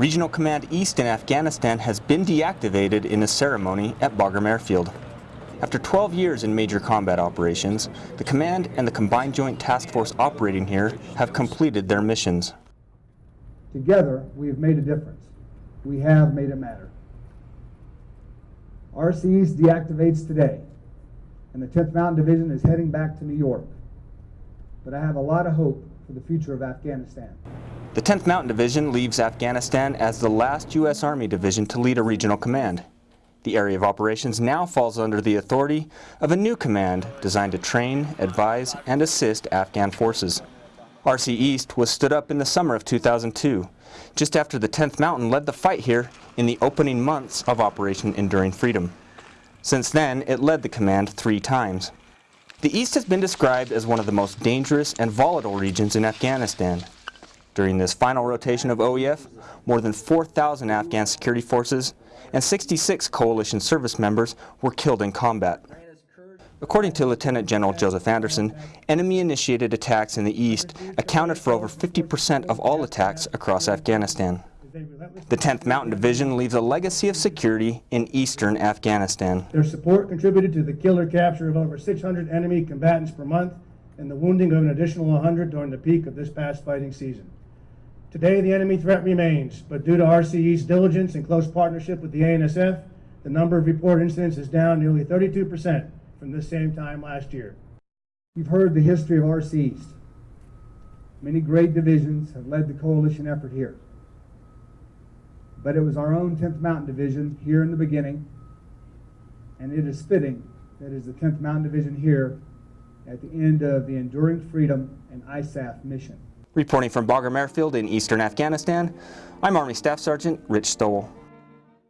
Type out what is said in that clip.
Regional Command East in Afghanistan has been deactivated in a ceremony at Bagram Airfield. After 12 years in major combat operations, the command and the Combined Joint Task Force operating here have completed their missions. Together, we have made a difference. We have made it matter. RC East deactivates today, and the 10th Mountain Division is heading back to New York. But I have a lot of hope for the future of Afghanistan. The 10th Mountain Division leaves Afghanistan as the last U.S. Army division to lead a regional command. The area of operations now falls under the authority of a new command designed to train, advise, and assist Afghan forces. RC East was stood up in the summer of 2002, just after the 10th Mountain led the fight here in the opening months of Operation Enduring Freedom. Since then, it led the command three times. The East has been described as one of the most dangerous and volatile regions in Afghanistan. During this final rotation of OEF, more than 4,000 Afghan security forces and 66 coalition service members were killed in combat. According to Lieutenant General Joseph Anderson, enemy-initiated attacks in the east accounted for over 50% of all attacks across Afghanistan. The 10th Mountain Division leaves a legacy of security in eastern Afghanistan. Their support contributed to the killer capture of over 600 enemy combatants per month and the wounding of an additional 100 during the peak of this past fighting season. Today, the enemy threat remains, but due to RCE's diligence and close partnership with the ANSF, the number of reported incidents is down nearly 32% from this same time last year. You've heard the history of RC East. Many great divisions have led the coalition effort here. But it was our own 10th Mountain Division here in the beginning, and it is fitting that it is the 10th Mountain Division here at the end of the Enduring Freedom and ISAF mission. Reporting from Bagram Airfield in eastern Afghanistan, I'm Army Staff Sergeant Rich Stowell.